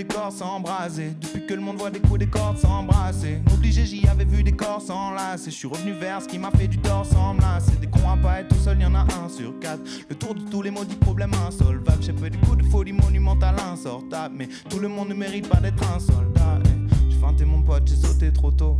des corps s'embraser. Depuis que le monde voit des coups des cordes s'embrasser. Obligé, j'y avais vu des corps s'enlacer. Je suis revenu vers ce qui m'a fait du tort sans Des cons à pas être tout seul, y en a un sur quatre. Le tour de tous les maudits problèmes insolvables. J'ai fait des coups de folie monumentale insortable. Mais tout le monde ne mérite pas d'être un soldat. J'ai feinté mon pote, j'ai sauté trop tôt.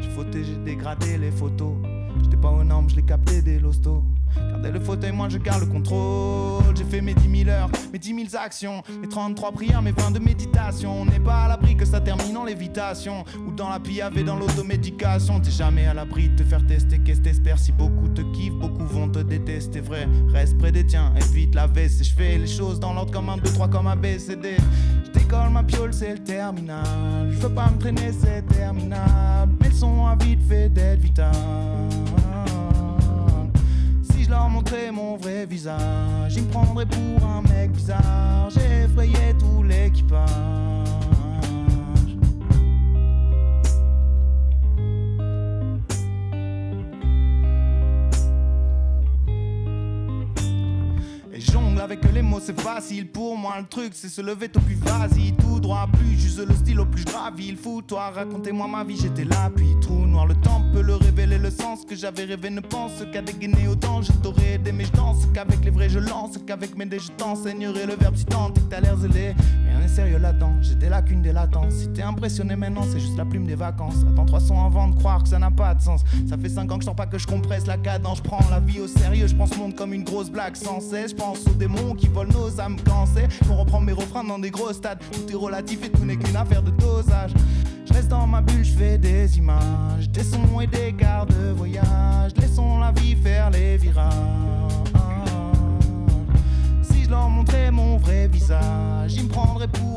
J'ai fauté, j'ai dégradé les photos. J'étais pas aux normes, je l'ai capté des lostos. Gardez le fauteuil, moi je garde le contrôle. J'ai fait mes 10 000 heures, mes 10 000 actions, mes 33 prières, mes 20 de méditation. On n'est pas à l'abri que ça termine en lévitation ou dans la piave dans l'automédication. T'es jamais à l'abri de te faire tester. Qu'est-ce t'espères si beaucoup te kiffent, beaucoup vont te détester. Vrai, reste près des tiens, évite la veste. Et je fais les choses dans l'ordre comme un 2, 3 comme un BCD. Je décolle ma piole, c'est le terminal. Je veux pas me traîner, c'est terminable. Mais le son a vite fait d'être vital mon vrai visage. Ils me prendraient pour un mec bizarre. J'ai effrayé tout l'équipage. Avec les mots c'est facile. Pour moi le truc c'est se lever tôt plus vas-y. Tout droit plus j'use le style au plus gravi il faut toi. Racontez-moi ma vie j'étais là puis trou noir. Le temps peut le révéler le sens que j'avais rêvé. Ne pense qu'à dégainer autant je t'aurais aidé mais je danse qu'avec les vrais je lance qu'avec mes dés. Je t'enseignerai le verbe si tant que t'as l'air zélé. Rien n'est sérieux là-dedans j'ai des lacunes des latences. Si t'es impressionné maintenant c'est juste la plume des vacances. Attends trois sons avant de croire que ça n'a pas de sens. Ça fait cinq ans que je sens pas que je compresse la cadence. Je prends la vie au sérieux je pense monde comme une grosse blague sans cesse. Je pense aux qui volent nos âmes quand c'est pour reprendre mes refrains dans des gros stades. Tout est relatif et tout n'est qu'une affaire de dosage. Je reste dans ma bulle, je fais des images, des sons et des quarts de voyage. Laissons la vie faire les virages. Si je leur montrais mon vrai visage, ils me prendraient pour